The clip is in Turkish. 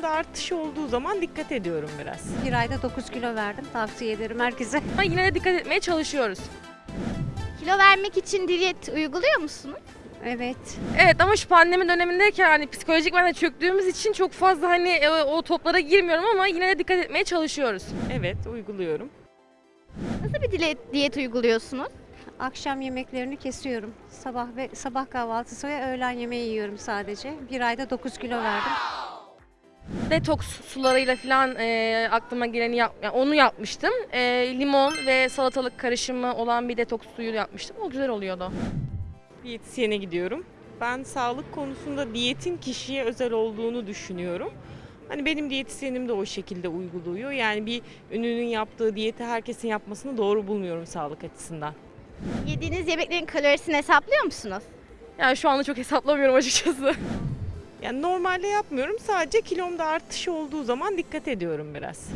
kilomda artış olduğu zaman dikkat ediyorum biraz. Bir ayda 9 kilo verdim. Tavsiye ederim herkese. Ama yine de dikkat etmeye çalışıyoruz. Kilo vermek için diyet uyguluyor musunuz? Evet. Evet ama şu pandemi dönemindeyken hani psikolojik ben de çöktüğümüz için çok fazla hani e, o toplara girmiyorum ama yine de dikkat etmeye çalışıyoruz. Evet uyguluyorum. Nasıl bir diyet, diyet uyguluyorsunuz? Akşam yemeklerini kesiyorum. Sabah ve sabah kahvaltısı ve öğlen yemeği yiyorum sadece. Bir ayda 9 kilo verdim. Detoks sularıyla falan e, aklıma geleni yap, yani onu yapmıştım. E, limon ve salatalık karışımı olan bir detoks suyu yapmıştım. O güzel oluyordu. Diyetisyene gidiyorum. Ben sağlık konusunda diyetin kişiye özel olduğunu düşünüyorum. Hani benim diyetisyenim de o şekilde uyguluyor. Yani bir ünlünün yaptığı diyeti herkesin yapmasını doğru bulmuyorum sağlık açısından. Yediğiniz yemeklerin kalorisini hesaplıyor musunuz? Yani şu anda çok hesaplamıyorum açıkçası. Yani normalde yapmıyorum. Sadece kilomda artış olduğu zaman dikkat ediyorum biraz.